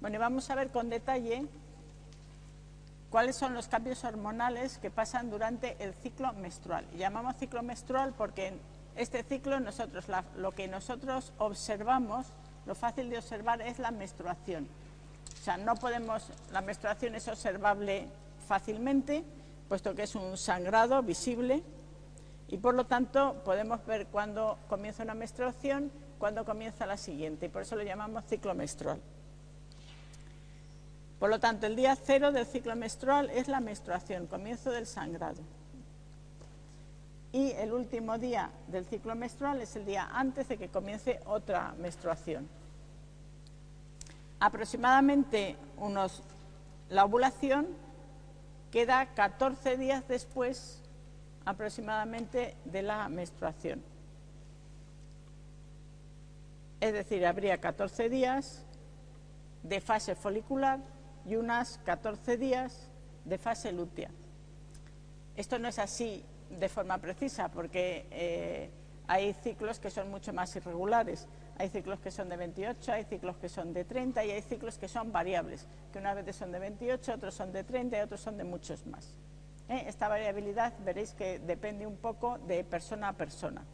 Bueno, y vamos a ver con detalle cuáles son los cambios hormonales que pasan durante el ciclo menstrual. llamamos ciclo menstrual porque en este ciclo nosotros, lo que nosotros observamos, lo fácil de observar es la menstruación. O sea, no podemos, la menstruación es observable fácilmente, puesto que es un sangrado visible, y por lo tanto podemos ver cuándo comienza una menstruación, cuándo comienza la siguiente, y por eso lo llamamos ciclo menstrual. Por lo tanto, el día cero del ciclo menstrual es la menstruación, comienzo del sangrado. Y el último día del ciclo menstrual es el día antes de que comience otra menstruación. Aproximadamente unos, la ovulación queda 14 días después aproximadamente de la menstruación. Es decir, habría 14 días de fase folicular y unas 14 días de fase lútea. Esto no es así de forma precisa porque eh, hay ciclos que son mucho más irregulares. Hay ciclos que son de 28, hay ciclos que son de 30 y hay ciclos que son variables, que una vez son de 28, otros son de 30 y otros son de muchos más. ¿Eh? Esta variabilidad veréis que depende un poco de persona a persona.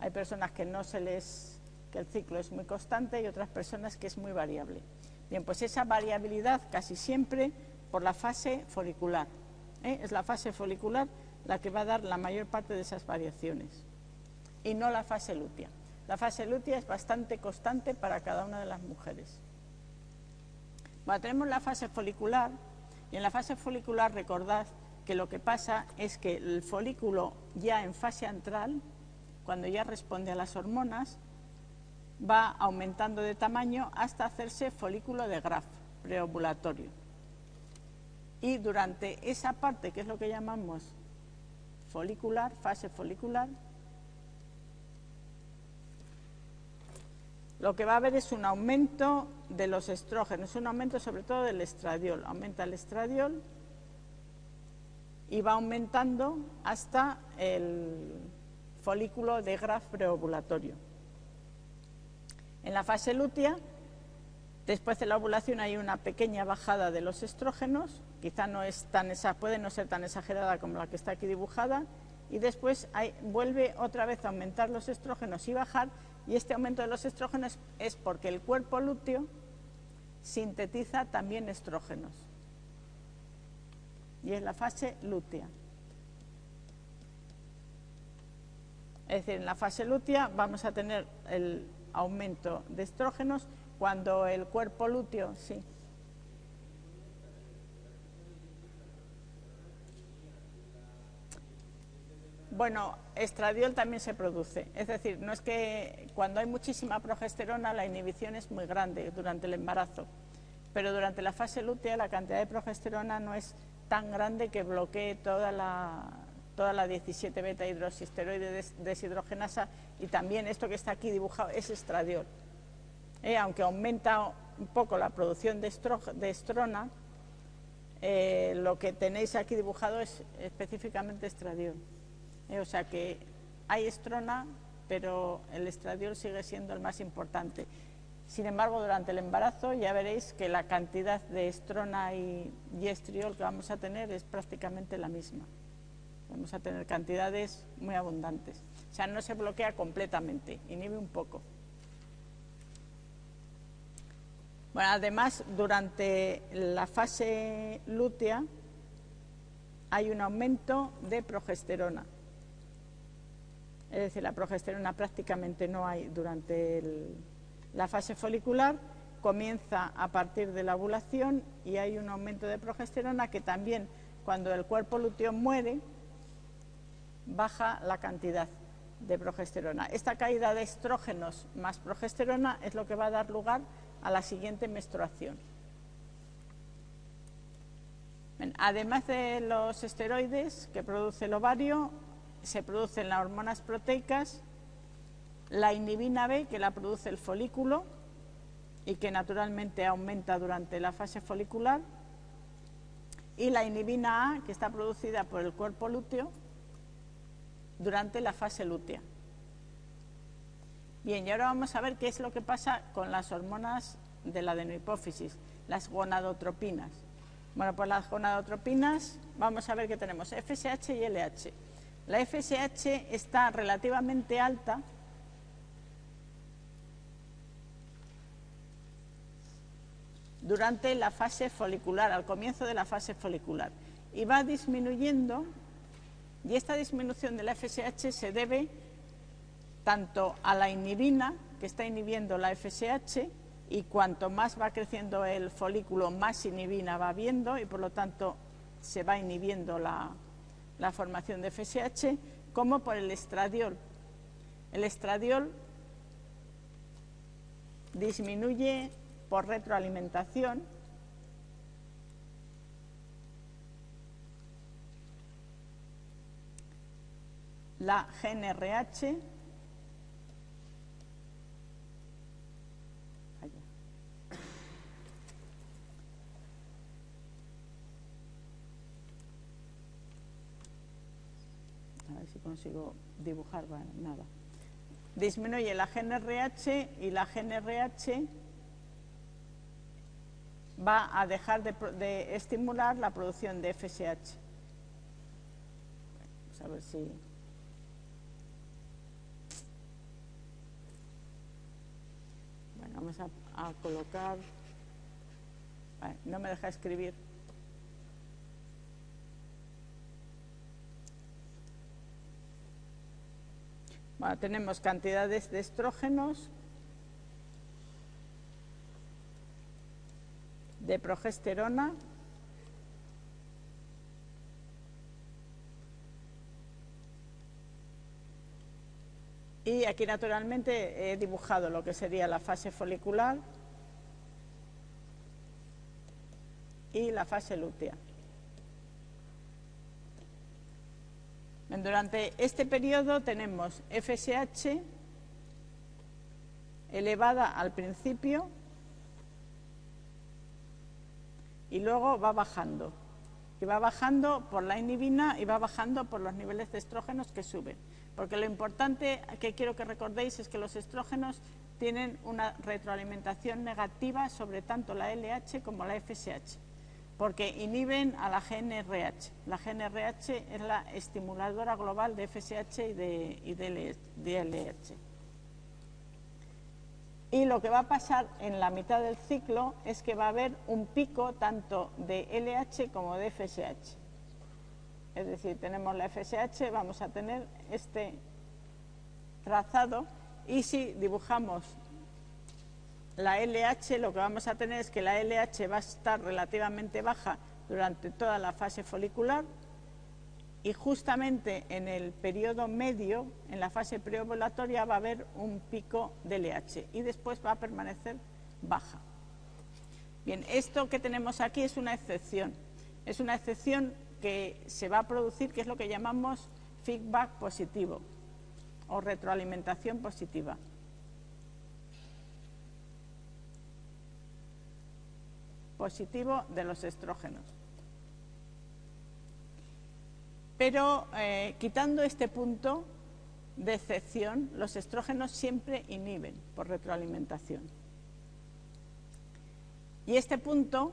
Hay personas que no se les que el ciclo es muy constante y otras personas que es muy variable. Bien, pues esa variabilidad casi siempre por la fase folicular. ¿eh? Es la fase folicular la que va a dar la mayor parte de esas variaciones y no la fase lútea. La fase lútea es bastante constante para cada una de las mujeres. Bueno, tenemos la fase folicular y en la fase folicular recordad que lo que pasa es que el folículo ya en fase antral, cuando ya responde a las hormonas, va aumentando de tamaño hasta hacerse folículo de Graf preovulatorio. Y durante esa parte, que es lo que llamamos folicular, fase folicular, lo que va a haber es un aumento de los estrógenos, un aumento sobre todo del estradiol. Aumenta el estradiol y va aumentando hasta el folículo de Graf preovulatorio. En la fase lútea, después de la ovulación hay una pequeña bajada de los estrógenos, quizá no es tan puede no ser tan exagerada como la que está aquí dibujada, y después vuelve otra vez a aumentar los estrógenos y bajar, y este aumento de los estrógenos es porque el cuerpo lúteo sintetiza también estrógenos. Y es la fase lútea. Es decir, en la fase lútea vamos a tener el aumento de estrógenos cuando el cuerpo lúteo, sí. Bueno, estradiol también se produce, es decir, no es que cuando hay muchísima progesterona la inhibición es muy grande durante el embarazo, pero durante la fase lútea la cantidad de progesterona no es tan grande que bloquee toda la, toda la 17 beta hidroxisteroide deshidrogenasa y también esto que está aquí dibujado es estradiol. Eh, aunque aumenta un poco la producción de, estrona, eh, lo que tenéis aquí dibujado es específicamente estradiol. Eh, o sea que hay estrona, pero el estradiol sigue siendo el más importante. Sin embargo, durante el embarazo ya veréis que la cantidad de estrona y, estriol que vamos a tener es prácticamente la misma. Vamos a tener cantidades muy abundantes. O sea, no se bloquea completamente, inhibe un poco. Bueno, además, durante la fase lútea hay un aumento de progesterona. Es decir, la progesterona prácticamente no hay durante la fase folicular, comienza a partir de la ovulación y hay un aumento de progesterona que también cuando el cuerpo lúteo muere baja la cantidad de progesterona. Esta caída de estrógenos más progesterona es lo que va a dar lugar a la siguiente menstruación. Además de los esteroides que produce el ovario, se producen las hormonas proteicas, la inhibina B, que la produce el folículo y que naturalmente aumenta durante la fase folicular, y la inhibina A, que está producida por el cuerpo lúteo durante la fase lútea. Bien, y ahora vamos a ver qué es lo que pasa con las hormonas de la adenohipófisis, las gonadotropinas. Bueno, pues las gonadotropinas, vamos a ver que tenemos FSH y LH. La FSH está relativamente alta durante la fase folicular, al comienzo de la fase folicular, y va disminuyendo, y esta disminución de la FSH se debe tanto a la inhibina, que está inhibiendo la FSH, y cuanto más va creciendo el folículo, más inhibina va viendo, y por lo tanto se va inhibiendo la, la formación de FSH, como por el estradiol. El estradiol disminuye por retroalimentación la GNRH a ver si consigo dibujar, nada. Disminuye la GNRH y la GNRH va a dejar de, estimular la producción de FSH. Vamos a ver si... Bueno, vamos a, colocar... no me deja escribir. Bueno, tenemos cantidades de estrógenos de progesterona y aquí naturalmente he dibujado lo que sería la fase folicular y la fase lútea. Durante este periodo tenemos FSH elevada al principio y luego va bajando. Y va bajando por la inhibina y va bajando por los niveles de estrógenos que suben. Porque lo importante que quiero que recordéis es que los estrógenos tienen una retroalimentación negativa sobre tanto la LH como la FSH, porque inhiben a la GNRH. La GNRH es la estimuladora global de FSH y de, LH. Y lo que va a pasar en la mitad del ciclo es que va a haber un pico tanto de LH como de FSH. Es decir, tenemos la FSH, vamos a tener este trazado y si dibujamos la LH, lo que vamos a tener es que la LH va a estar relativamente baja durante toda la fase folicular y justamente en el periodo medio, en la fase preovulatoria, va a haber un pico de LH y después va a permanecer baja. Bien, esto que tenemos aquí es una excepción. Es una excepción que se va a producir, que es lo que llamamos feedback positivo o retroalimentación positiva. Positivo de los estrógenos. Pero eh, quitando este punto de excepción, los estrógenos siempre inhiben por retroalimentación. Y este punto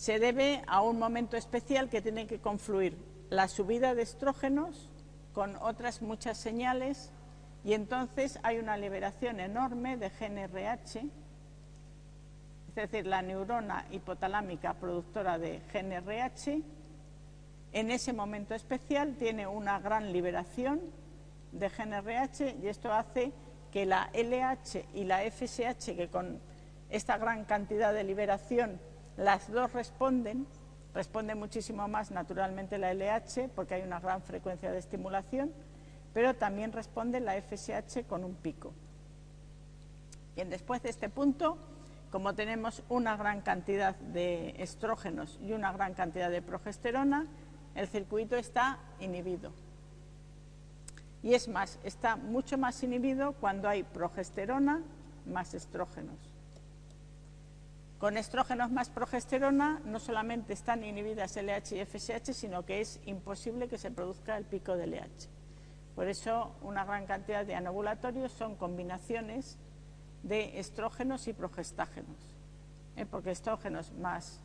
se debe a un momento especial que tiene que confluir la subida de estrógenos con otras muchas señales y entonces hay una liberación enorme de GNRH, es decir, la neurona hipotalámica productora de GNRH en ese momento especial tiene una gran liberación de GNRH y esto hace que la LH y la FSH, que con esta gran cantidad de liberación las dos responden, responde muchísimo más naturalmente la LH porque hay una gran frecuencia de estimulación, pero también responde la FSH con un pico. Bien, después de este punto, como tenemos una gran cantidad de estrógenos y una gran cantidad de progesterona, el circuito está inhibido. Y es más, está mucho más inhibido cuando hay progesterona más estrógenos. Con estrógenos más progesterona no solamente están inhibidas LH y FSH, sino que es imposible que se produzca el pico de LH. Por eso una gran cantidad de anovulatorios son combinaciones de estrógenos y progestágenos, ¿eh? porque estrógenos más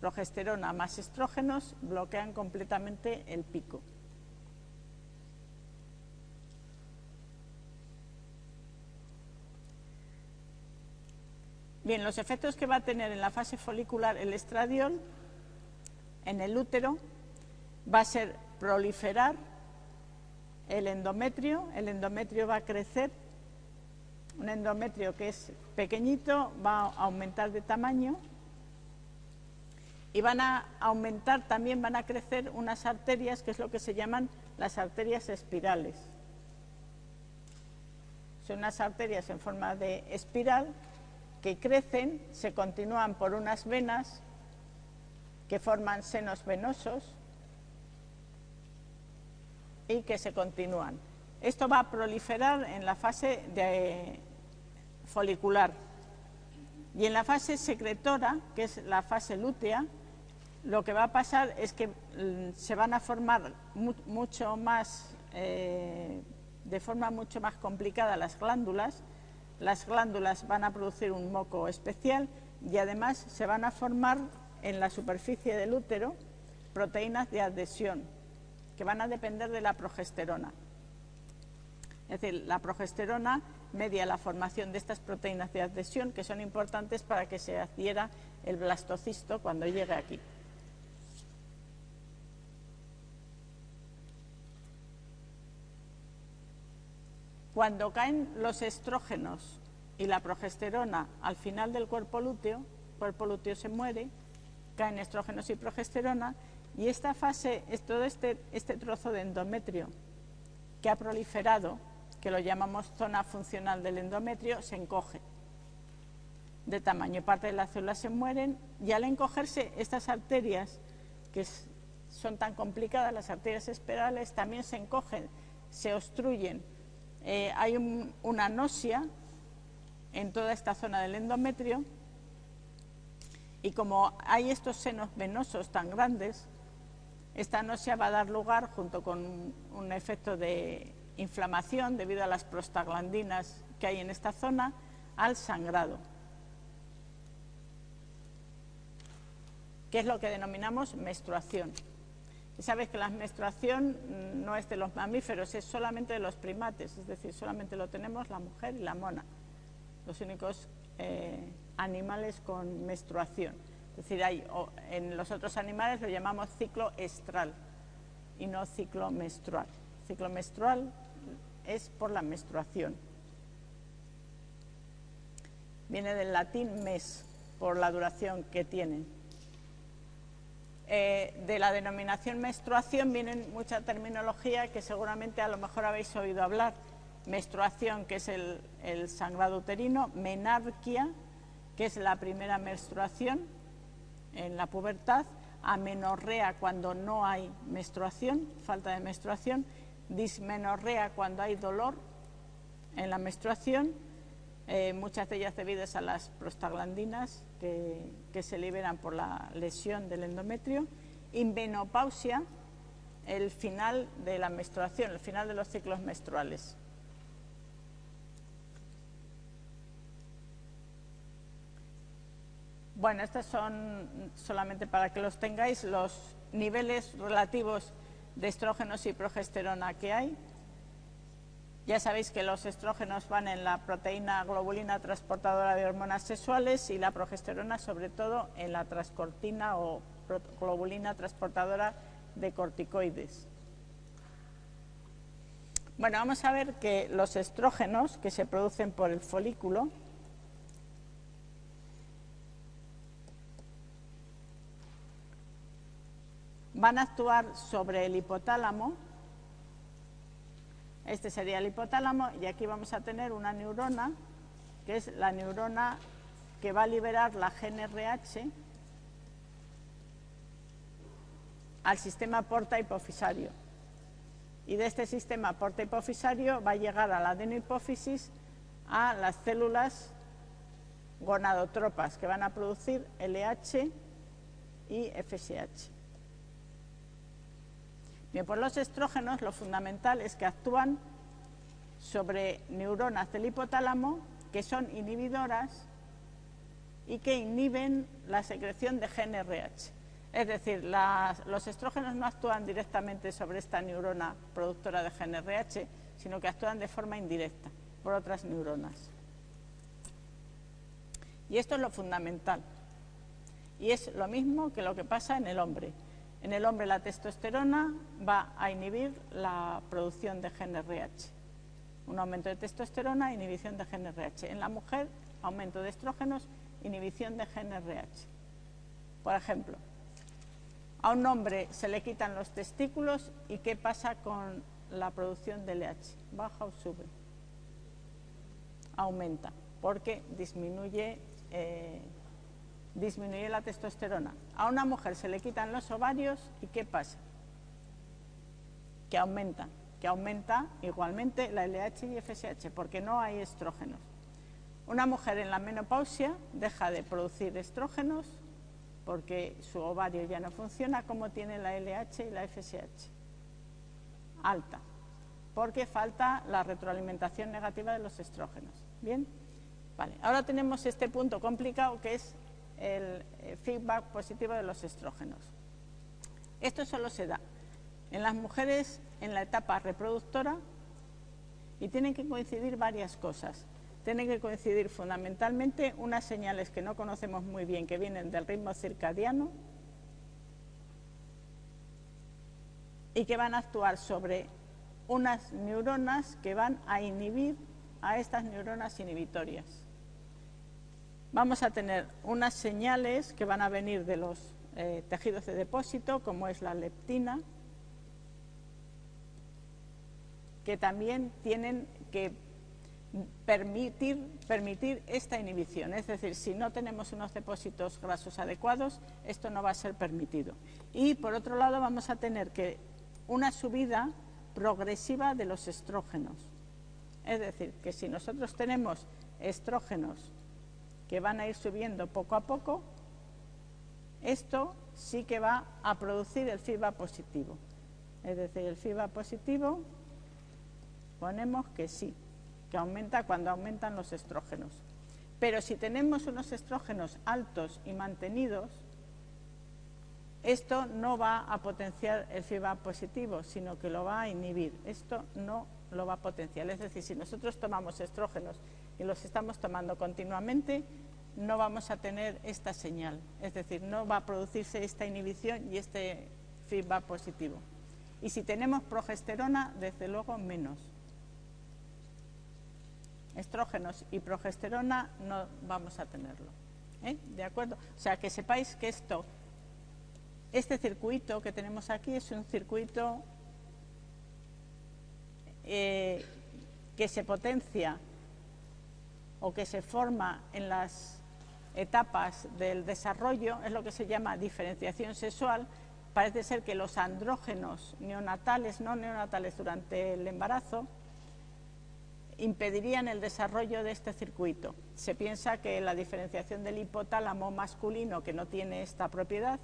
progesterona más estrógenos bloquean completamente el pico. Bien, los efectos que va a tener en la fase folicular el estradiol en el útero va a ser proliferar el endometrio, el endometrio va a crecer, un endometrio que es pequeñito va a aumentar de tamaño y van a aumentar, también van a crecer unas arterias que es lo que se llaman las arterias espirales. Son unas arterias en forma de espiral que crecen, se continúan por unas venas que forman senos venosos y que se continúan. Esto va a proliferar en la fase de folicular. Y en la fase secretora, que es la fase lútea, lo que va a pasar es que mm, se van a formar mucho más, eh, de forma mucho más complicada las glándulas las glándulas van a producir un moco especial y además se van a formar en la superficie del útero proteínas de adhesión que van a depender de la progesterona. Es decir, la progesterona media la formación de estas proteínas de adhesión que son importantes para que se adhiera el blastocisto cuando llegue aquí. Cuando caen los estrógenos y la progesterona al final del cuerpo lúteo, el cuerpo lúteo se muere, caen estrógenos y progesterona, y esta fase, todo este, este trozo de endometrio que ha proliferado, que lo llamamos zona funcional del endometrio, se encoge de tamaño. Parte de las células se mueren y al encogerse estas arterias, que son tan complicadas, las arterias espirales, también se encogen, se obstruyen eh, hay una nosia en toda esta zona del endometrio y como hay estos senos venosos tan grandes, esta nosia va a dar lugar, junto con un efecto de inflamación debido a las prostaglandinas que hay en esta zona, al sangrado, que es lo que denominamos menstruación. Y sabes que la menstruación no es de los mamíferos, es solamente de los primates, es decir, solamente lo tenemos la mujer y la mona, los únicos eh, animales con menstruación. Es decir, hay, en los otros animales lo llamamos ciclo estral y no ciclo menstrual. Ciclo menstrual es por la menstruación. Viene del latín mes, por la duración que tienen. Eh, de la denominación menstruación viene mucha terminología que seguramente a lo mejor habéis oído hablar. Menstruación, que es el, sangrado uterino, menarquia, que es la primera menstruación en la pubertad, amenorrea cuando no hay menstruación, falta de menstruación, dismenorrea cuando hay dolor en la menstruación, eh, muchas de ellas debidas a las prostaglandinas que, se liberan por la lesión del endometrio, y menopausia, el final de la menstruación, el final de los ciclos menstruales. Bueno, estos son solamente para que los tengáis los niveles relativos de estrógenos y progesterona que hay. Ya sabéis que los estrógenos van en la proteína globulina transportadora de hormonas sexuales y la progesterona sobre todo en la transcortina o globulina transportadora de corticoides. Bueno, vamos a ver que los estrógenos que se producen por el folículo van a actuar sobre el hipotálamo este sería el hipotálamo y aquí vamos a tener una neurona, que es la neurona que va a liberar la GNRH al sistema porta hipofisario. Y de este sistema porta hipofisario va a llegar a la adenohipófisis a las células gonadotropas que van a producir LH y FSH. Bien, pues los estrógenos lo fundamental es que actúan sobre neuronas del hipotálamo que son inhibidoras y que inhiben la secreción de GNRH. Es decir, los estrógenos no actúan directamente sobre esta neurona productora de GNRH, sino que actúan de forma indirecta por otras neuronas. Y esto es lo fundamental. Y es lo mismo que lo que pasa en el hombre. En el hombre la testosterona va a inhibir la producción de GNRH. Un aumento de testosterona, inhibición de GNRH. En la mujer, aumento de estrógenos, inhibición de GNRH. Por ejemplo, a un hombre se le quitan los testículos y ¿qué pasa con la producción de LH? ¿Baja o sube? Aumenta, porque disminuye, eh, disminuye la testosterona. A una mujer se le quitan los ovarios y ¿qué pasa? Que aumenta, que aumenta igualmente la LH y FSH, porque no hay estrógenos. Una mujer en la menopausia deja de producir estrógenos porque su ovario ya no funciona como tiene la LH y la FSH. Alta, porque falta la retroalimentación negativa de los estrógenos. ¿Bien? Vale, ahora tenemos este punto complicado que es el eh, feedback positivo de los estrógenos. Esto solo se da en las mujeres en la etapa reproductora y tienen que coincidir varias cosas tienen que coincidir fundamentalmente unas señales que no conocemos muy bien, que vienen del ritmo circadiano y que van a actuar sobre unas neuronas que van a inhibir a estas neuronas inhibitorias. Vamos a tener unas señales que van a venir de los eh, tejidos de depósito, como es la leptina, que también tienen que permitir, permitir esta inhibición. Es decir, si no tenemos unos depósitos grasos adecuados, esto no va a ser permitido. Y por otro lado vamos a tener que una subida progresiva de los estrógenos. Es decir, que si nosotros tenemos estrógenos que van a ir subiendo poco a poco, esto sí que va a producir el FIBA positivo. Es decir, el FIBA positivo ponemos que sí que aumenta cuando aumentan los estrógenos. Pero si tenemos unos estrógenos altos y mantenidos, esto no va a potenciar el FIBA positivo, sino que lo va a inhibir. Esto no lo va a potenciar. Es decir, si nosotros tomamos estrógenos y los estamos tomando continuamente, no vamos a tener esta señal. Es decir, no va a producirse esta inhibición y este FIBA positivo. Y si tenemos progesterona, desde luego menos estrógenos y progesterona no vamos a tenerlo. ¿eh? ¿De acuerdo? O sea, que sepáis que esto, este circuito que tenemos aquí es un circuito eh, que se potencia o que se forma en las etapas del desarrollo, es lo que se llama diferenciación sexual. Parece ser que los andrógenos neonatales, no neonatales durante el embarazo, impedirían el desarrollo de este circuito. Se piensa que la diferenciación del hipotálamo masculino, que no tiene esta propiedad,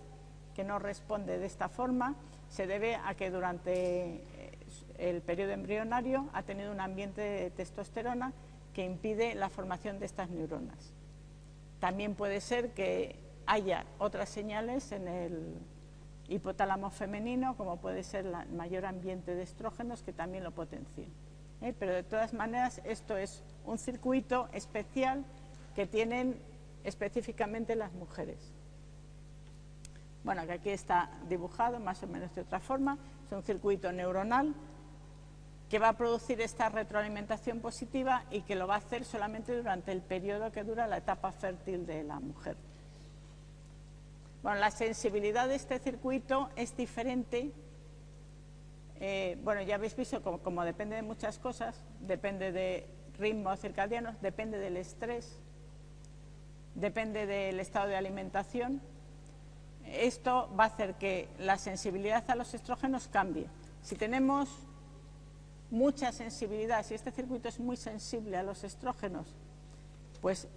que no responde de esta forma, se debe a que durante eh, el periodo embrionario ha tenido un ambiente de testosterona que impide la formación de estas neuronas. También puede ser que haya otras señales en el hipotálamo femenino, como puede ser el mayor ambiente de estrógenos, que también lo potencien. ¿eh? pero de todas maneras esto es un circuito especial que tienen específicamente las mujeres. Bueno, que aquí está dibujado más o menos de otra forma, es un circuito neuronal que va a producir esta retroalimentación positiva y que lo va a hacer solamente durante el periodo que dura la etapa fértil de la mujer. Bueno, la sensibilidad de este circuito es diferente eh, bueno, ya habéis visto como, depende de muchas cosas, depende de ritmos circadianos, depende del estrés, depende del estado de alimentación. Esto va a hacer que la sensibilidad a los estrógenos cambie. Si tenemos mucha sensibilidad, si este circuito es muy sensible a los estrógenos, pues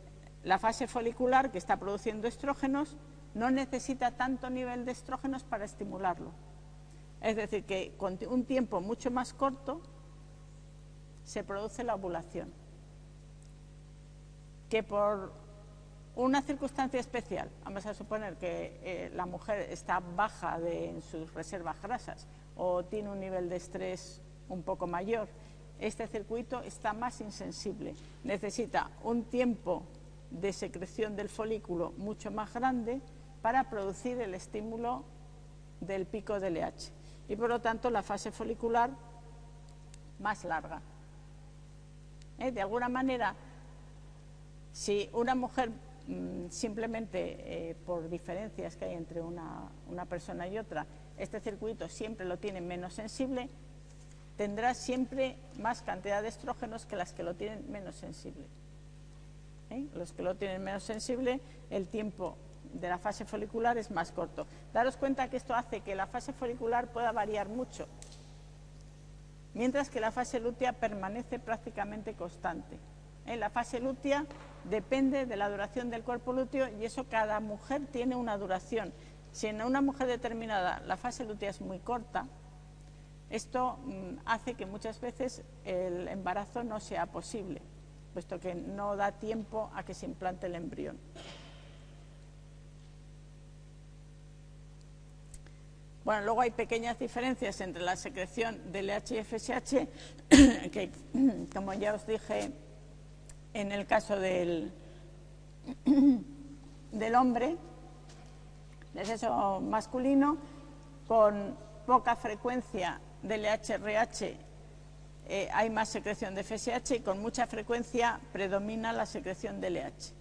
la fase folicular que está produciendo estrógenos no necesita tanto nivel de estrógenos para estimularlo. Es decir, que con un tiempo mucho más corto se produce la ovulación. que por una circunstancia especial, vamos a suponer que eh, la mujer está baja en sus reservas grasas o tiene un nivel de estrés un poco mayor, este circuito está más insensible, necesita un tiempo de secreción del folículo mucho más grande para producir el estímulo del pico de LH y por lo tanto la fase folicular más larga. ¿Eh? De alguna manera, si una mujer mm, simplemente eh, por diferencias que hay entre una persona y otra, este circuito siempre lo tiene menos sensible, tendrá siempre más cantidad de estrógenos que las que lo tienen menos sensible. ¿Eh? Los que lo tienen menos sensible, el tiempo de la fase folicular es más corto. Daros cuenta que esto hace que la fase folicular pueda variar mucho, mientras que la fase lútea permanece prácticamente constante. ¿Eh? La fase lútea depende de la duración del cuerpo lúteo y eso cada mujer tiene una duración. Si en una mujer determinada la fase lútea es muy corta, esto mm, hace que muchas veces el embarazo no sea posible, puesto que no da tiempo a que se implante el embrión. Bueno, luego hay pequeñas diferencias entre la secreción del LH y FSH, que como ya os dije en el caso del, del hombre, del sexo masculino, con poca frecuencia del LH-RH eh, hay más secreción de FSH y con mucha frecuencia predomina la secreción de LH.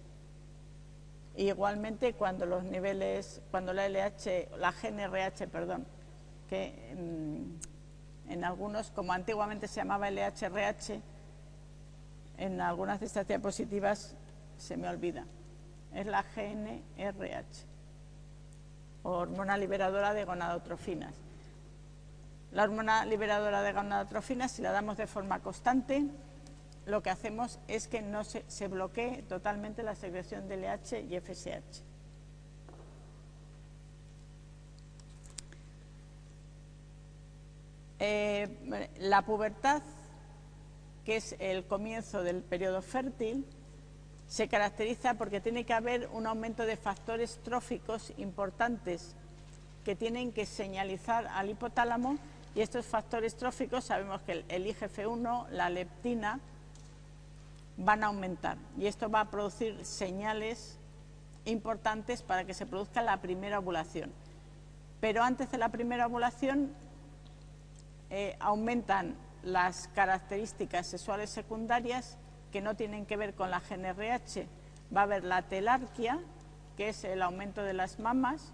Igualmente cuando los niveles, cuando la LH, la GNRH, perdón, que en, algunos, como antiguamente se llamaba LHRH, en algunas de estas diapositivas se me olvida, es la GNRH, hormona liberadora de gonadotrofinas. La hormona liberadora de gonadotrofinas, si la damos de forma constante, lo que hacemos es que no se, bloquee totalmente la secreción de LH y FSH. Eh, la pubertad, que es el comienzo del periodo fértil, se caracteriza porque tiene que haber un aumento de factores tróficos importantes que tienen que señalizar al hipotálamo y estos factores tróficos sabemos que el IGF-1, la leptina, van a aumentar y esto va a producir señales importantes para que se produzca la primera ovulación. Pero antes de la primera ovulación eh, aumentan las características sexuales secundarias que no tienen que ver con la GNRH. Va a haber la telarquia, que es el aumento de las mamas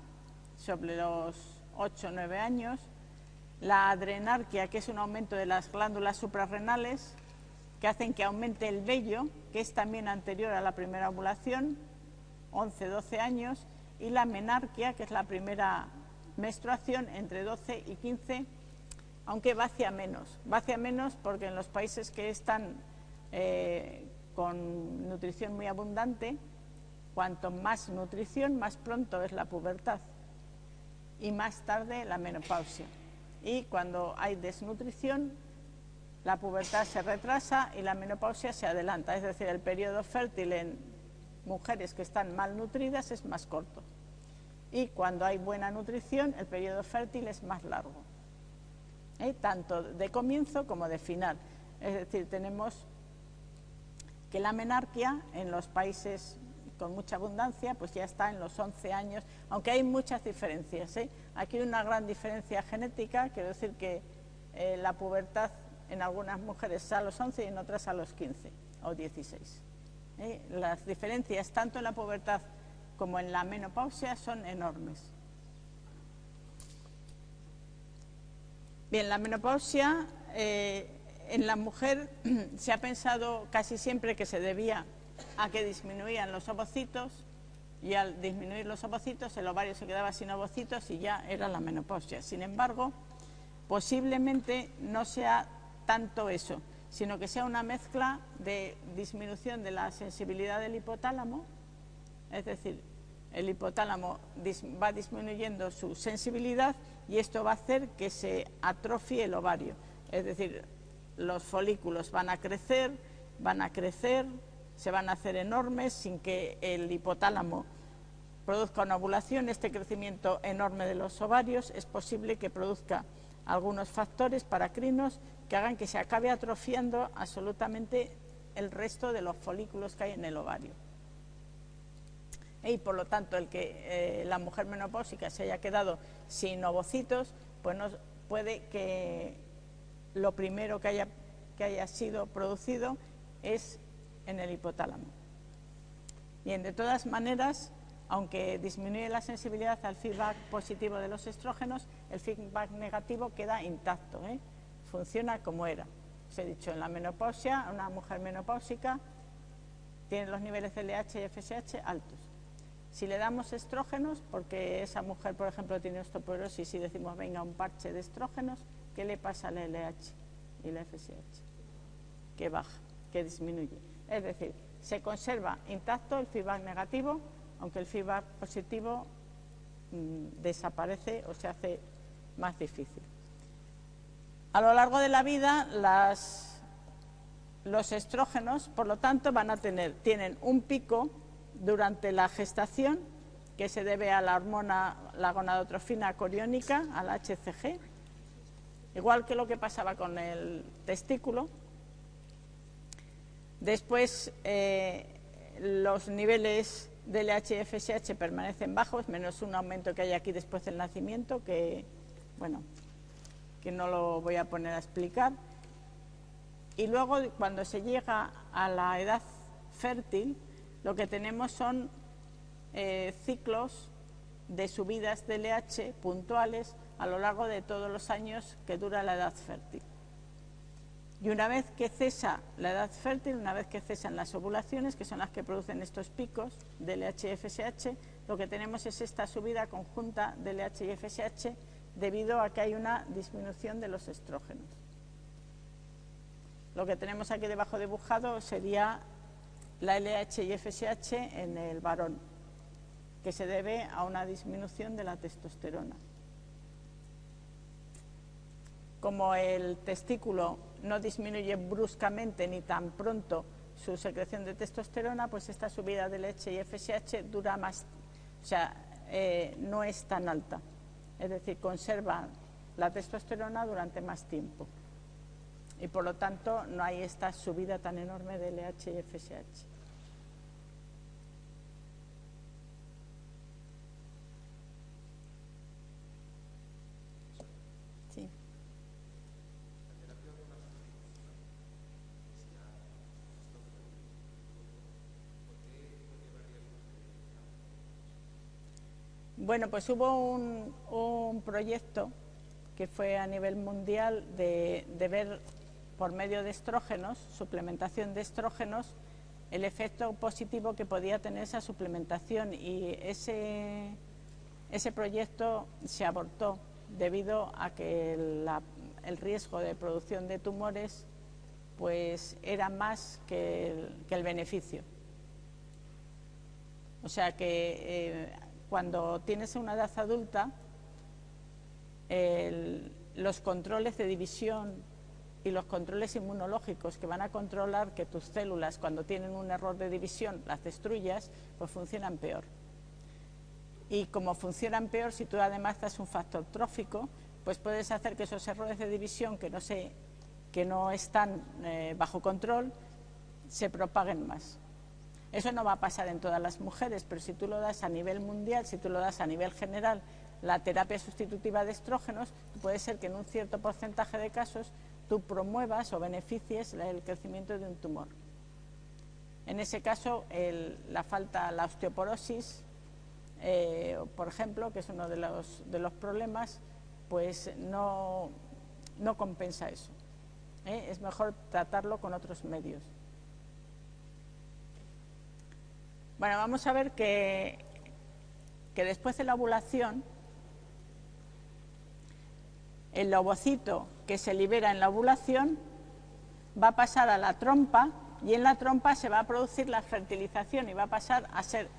sobre los 8 o 9 años, la adrenarquia, que es un aumento de las glándulas suprarrenales, que hacen que aumente el vello, que es también anterior a la primera ovulación, 11-12 años, y la menarquia, que es la primera menstruación, entre 12 y 15, aunque va hacia menos. Va menos porque en los países que están eh, con nutrición muy abundante, cuanto más nutrición, más pronto es la pubertad y más tarde la menopausia. Y cuando hay desnutrición, la pubertad se retrasa y la menopausia se adelanta, es decir, el periodo fértil en mujeres que están malnutridas es más corto. Y cuando hay buena nutrición, el periodo fértil es más largo, ¿eh? tanto de comienzo como de final. Es decir, tenemos que la menarquia en los países con mucha abundancia, pues ya está en los 11 años, aunque hay muchas diferencias. ¿eh? Aquí hay una gran diferencia genética, quiero decir que eh, la pubertad en algunas mujeres a los 11 y en otras a los 15 o 16. ¿Eh? Las diferencias tanto en la pubertad como en la menopausia son enormes. Bien, la menopausia en la mujer se ha pensado casi siempre que se debía a que disminuían los ovocitos y al disminuir los ovocitos el ovario se quedaba sin ovocitos y ya era la menopausia. Sin embargo, posiblemente no sea tanto eso, sino que sea una mezcla de disminución de la sensibilidad del hipotálamo, es decir, el hipotálamo va disminuyendo su sensibilidad y esto va a hacer que se atrofie el ovario, es decir, los folículos van a crecer, van a crecer, se van a hacer enormes sin que el hipotálamo produzca una ovulación. Este crecimiento enorme de los ovarios es posible que produzca algunos factores paracrinos que hagan que se acabe atrofiando absolutamente el resto de los folículos que hay en el ovario. Y por lo tanto, el que eh, la mujer menopáusica se haya quedado sin ovocitos, pues no, puede que lo primero que haya, que haya sido producido es en el hipotálamo. Bien, de todas maneras, aunque disminuye la sensibilidad al feedback positivo de los estrógenos, el feedback negativo queda intacto, ¿eh? funciona como era. Os he dicho, en la menopausia, una mujer menopáusica tiene los niveles de LH y FSH altos. Si le damos estrógenos, porque esa mujer, por ejemplo, tiene osteoporosis y decimos, venga, un parche de estrógenos, ¿qué le pasa al LH y la FSH? Que baja, que disminuye. Es decir, se conserva intacto el feedback negativo, aunque el feedback positivo mm, desaparece o se hace más difícil. A lo largo de la vida, los estrógenos, por lo tanto, van a tener, tienen un pico durante la gestación, que se debe a la hormona, la gonadotrofina coriónica, al HCG, igual que lo que pasaba con el testículo. Después, eh, los niveles del HFSH permanecen bajos, menos un aumento que hay aquí después del nacimiento, que, bueno, que no lo voy a poner a explicar. Y luego, cuando se llega a la edad fértil, lo que tenemos son eh, ciclos de subidas de LH puntuales a lo largo de todos los años que dura la edad fértil. Y una vez que cesa la edad fértil, una vez que cesan las ovulaciones, que son las que producen estos picos de LH y FSH, lo que tenemos es esta subida conjunta de LH y FSH debido a que hay una disminución de los estrógenos. Lo que tenemos aquí debajo dibujado sería la LH y FSH en el varón, que se debe a una disminución de la testosterona. Como el testículo no disminuye bruscamente ni tan pronto su secreción de testosterona, pues esta subida de leche y FSH dura más, o sea, eh, no es tan alta. Es decir, conserva la testosterona durante más tiempo. Y por lo tanto no hay esta subida tan enorme de LH y FSH. Bueno, pues hubo un, proyecto que fue a nivel mundial de, ver por medio de estrógenos, suplementación de estrógenos, el efecto positivo que podía tener esa suplementación y ese, ese proyecto se abortó debido a que el riesgo de producción de tumores pues era más que el, beneficio. O sea que eh, cuando tienes una edad adulta, los controles de división y los controles inmunológicos que van a controlar que tus células, cuando tienen un error de división, las destruyas, pues funcionan peor. Y como funcionan peor, si tú además das un factor trófico, pues puedes hacer que esos errores de división que no, que no están eh, bajo control se propaguen más. Eso no va a pasar en todas las mujeres, pero si tú lo das a nivel mundial, si tú lo das a nivel general, la terapia sustitutiva de estrógenos, puede ser que en un cierto porcentaje de casos tú promuevas o beneficies el crecimiento de un tumor. En ese caso, la falta, la osteoporosis, eh, por ejemplo, que es uno de los, de los problemas, pues no, compensa eso. ¿eh? Es mejor tratarlo con otros medios. Bueno, vamos a ver que, que después de la ovulación, el ovocito que se libera en la ovulación va a pasar a la trompa y en la trompa se va a producir la fertilización y va a pasar a ser,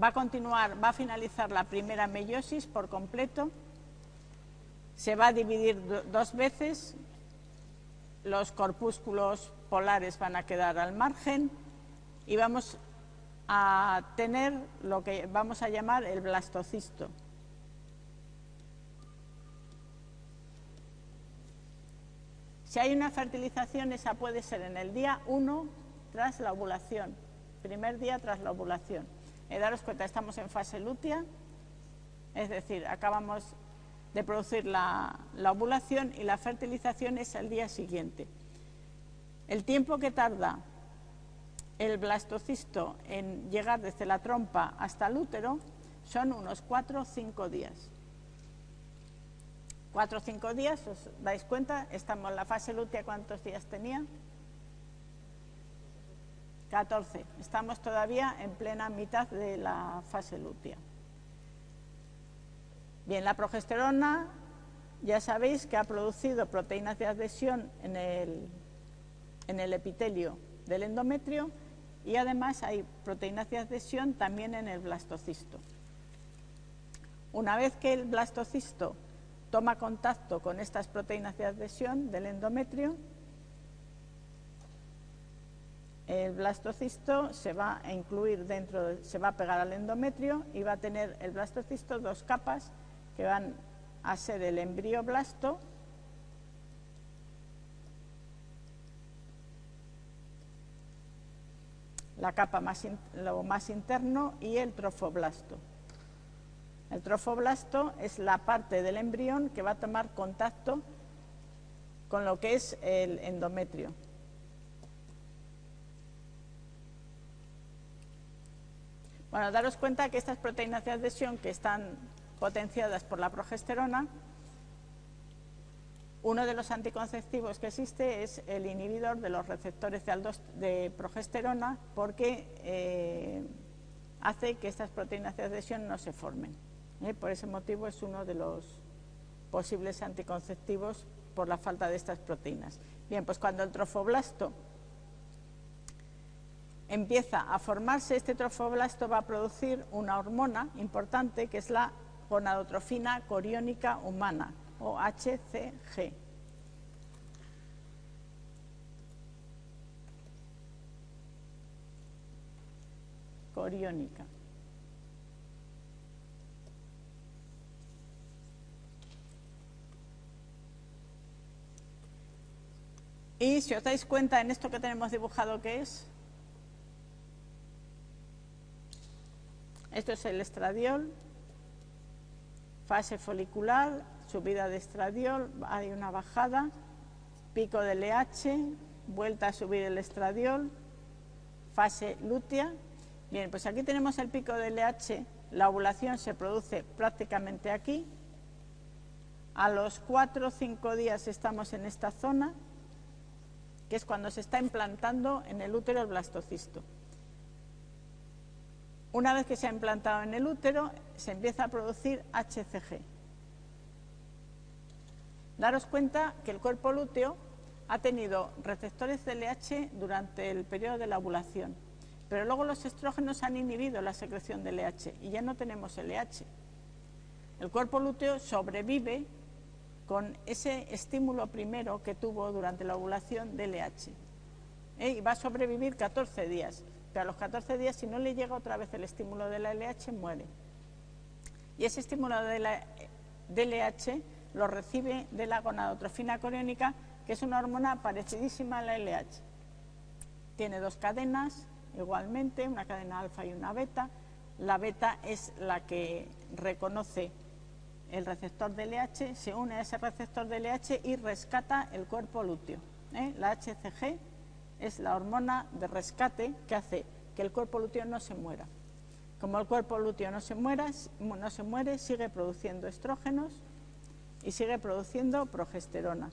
va a continuar, va a finalizar la primera meiosis por completo, se va a dividir dos veces, los corpúsculos polares van a quedar al margen y vamos a tener lo que vamos a llamar el blastocisto. Si hay una fertilización, esa puede ser en el día 1 tras la ovulación, primer día tras la ovulación. Eh, daros cuenta, estamos en fase lútea, es decir, acabamos de producir la, la ovulación y la fertilización es al día siguiente. El tiempo que tarda el blastocisto en llegar desde la trompa hasta el útero son unos 4 o 5 días. 4 o 5 días, ¿os dais cuenta? Estamos en la fase lútea, ¿cuántos días tenía? 14. Estamos todavía en plena mitad de la fase lútea. Bien, la progesterona ya sabéis que ha producido proteínas de adhesión en el, en el epitelio del endometrio y además hay proteínas de adhesión también en el blastocisto. Una vez que el blastocisto toma contacto con estas proteínas de adhesión del endometrio, el blastocisto se va a incluir dentro, se va a pegar al endometrio y va a tener el blastocisto dos capas que van a ser el embrioblasto la capa más, lo más interno y el trofoblasto. El trofoblasto es la parte del embrión que va a tomar contacto con lo que es el endometrio. Bueno, daros cuenta que estas proteínas de adhesión que están potenciadas por la progesterona, uno de los anticonceptivos que existe es el inhibidor de los receptores de, progesterona porque eh, hace que estas proteínas de adhesión no se formen. ¿eh? Por ese motivo es uno de los posibles anticonceptivos por la falta de estas proteínas. Bien, pues cuando el trofoblasto empieza a formarse, este trofoblasto va a producir una hormona importante que es la gonadotrofina coriónica humana, o HCG. Coriónica. Y si os dais cuenta en esto que tenemos dibujado, ¿qué es? Esto es el estradiol, fase folicular, subida de estradiol, hay una bajada, pico del LH, vuelta a subir el estradiol, fase lútea. Bien, pues aquí tenemos el pico del LH, la ovulación se produce prácticamente aquí. A los 4 o 5 días estamos en esta zona, que es cuando se está implantando en el útero el blastocisto. Una vez que se ha implantado en el útero, se empieza a producir HCG. Daros cuenta que el cuerpo lúteo ha tenido receptores de LH durante el periodo de la ovulación, pero luego los estrógenos han inhibido la secreción de LH y ya no tenemos LH. El cuerpo lúteo sobrevive con ese estímulo primero que tuvo durante la ovulación de LH. Y va a sobrevivir 14 días, pero a los 14 días, si no le llega otra vez el estímulo de la LH, muere. Y ese estímulo de la LH lo recibe de la gonadotrofina coriónica, que es una hormona parecidísima a la LH. Tiene dos cadenas, igualmente, una cadena alfa y una beta. La beta es la que reconoce el receptor de LH, se une a ese receptor de LH y rescata el cuerpo lúteo. ¿eh? La HCG es la hormona de rescate que hace que el cuerpo lúteo no se muera. Como el cuerpo lúteo no se, muera, no se muere, sigue produciendo estrógenos y sigue produciendo progesterona.